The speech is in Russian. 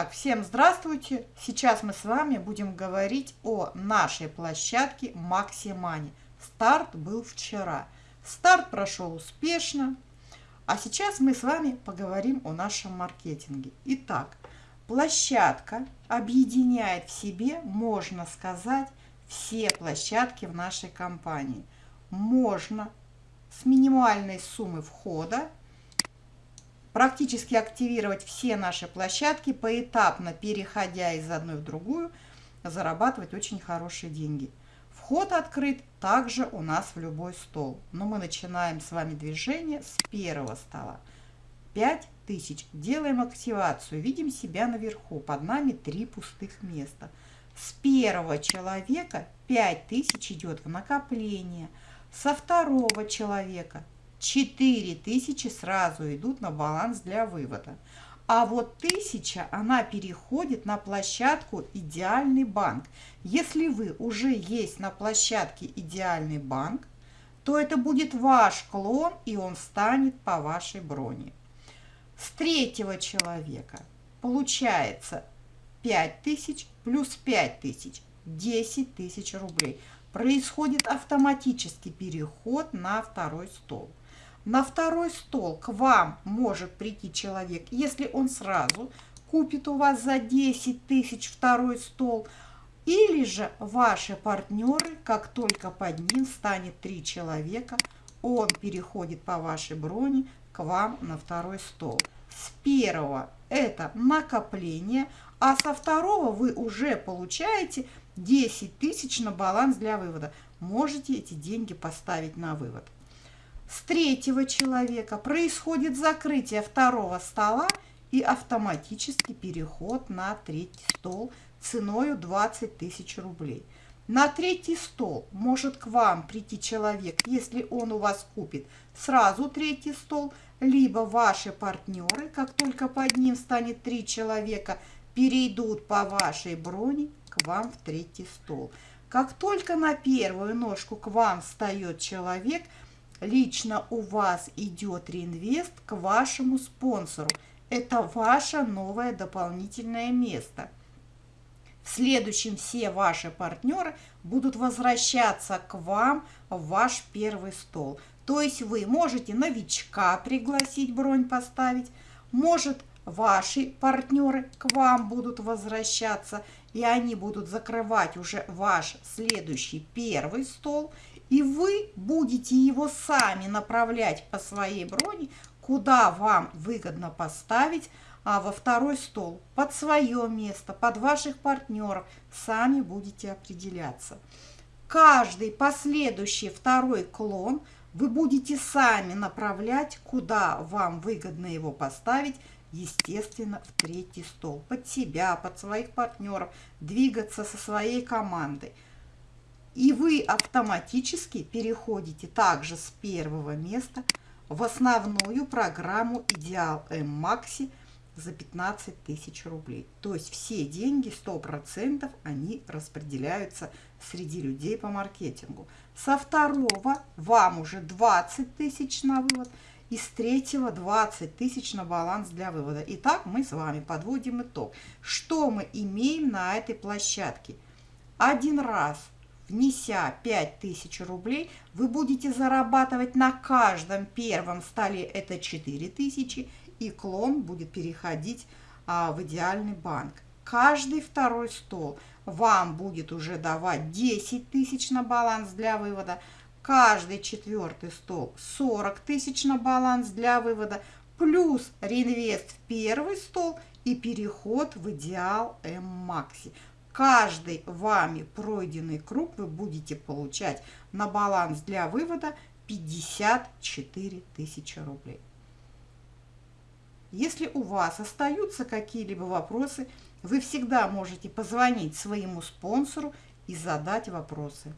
Итак, всем здравствуйте! Сейчас мы с вами будем говорить о нашей площадке Максимани. Старт был вчера. Старт прошел успешно. А сейчас мы с вами поговорим о нашем маркетинге. Итак, площадка объединяет в себе, можно сказать, все площадки в нашей компании. Можно с минимальной суммы входа практически активировать все наши площадки, поэтапно переходя из одной в другую, зарабатывать очень хорошие деньги. Вход открыт также у нас в любой стол. Но мы начинаем с вами движение с первого стола. 5000. Делаем активацию. Видим себя наверху. Под нами три пустых места. С первого человека 5000 идет в накопление. Со второго человека 4000 сразу идут на баланс для вывода. А вот 1000, она переходит на площадку «Идеальный банк». Если вы уже есть на площадке «Идеальный банк», то это будет ваш клон, и он станет по вашей броне. С третьего человека получается 5000 плюс 5000, 10 тысяч рублей. Происходит автоматический переход на второй стол. На второй стол к вам может прийти человек, если он сразу купит у вас за 10 тысяч второй стол, или же ваши партнеры, как только под ним станет три человека, он переходит по вашей броне к вам на второй стол. С первого это накопление, а со второго вы уже получаете 10 тысяч на баланс для вывода. Можете эти деньги поставить на вывод с третьего человека происходит закрытие второго стола и автоматический переход на третий стол ценою 20 тысяч рублей. На третий стол может к вам прийти человек, если он у вас купит сразу третий стол, либо ваши партнеры, как только под ним станет три человека, перейдут по вашей броне к вам в третий стол. Как только на первую ножку к вам встает человек – лично у вас идет реинвест к вашему спонсору. Это ваше новое дополнительное место. В следующем все ваши партнеры будут возвращаться к вам в ваш первый стол. То есть вы можете новичка пригласить, бронь поставить, может ваши партнеры к вам будут возвращаться, и они будут закрывать уже ваш следующий первый стол – и вы будете его сами направлять по своей броне, куда вам выгодно поставить а во второй стол, под свое место, под ваших партнеров, сами будете определяться. Каждый последующий второй клон вы будете сами направлять, куда вам выгодно его поставить, естественно, в третий стол, под себя, под своих партнеров, двигаться со своей командой – и вы автоматически переходите также с первого места в основную программу Идеал М Макси за 15 тысяч рублей. То есть все деньги, 100%, они распределяются среди людей по маркетингу. Со второго вам уже 20 тысяч на вывод, и с третьего 20 тысяч на баланс для вывода. Итак, мы с вами подводим итог. Что мы имеем на этой площадке? Один раз – внеся 5000 рублей, вы будете зарабатывать на каждом первом столе. Это 4000, и клон будет переходить а, в идеальный банк. Каждый второй стол вам будет уже давать 10 тысяч на баланс для вывода, каждый четвертый стол 40 тысяч на баланс для вывода, плюс реинвест в первый стол и переход в идеал М-Макси каждый вами пройденный круг вы будете получать на баланс для вывода 54 тысячи рублей. Если у вас остаются какие-либо вопросы, вы всегда можете позвонить своему спонсору и задать вопросы.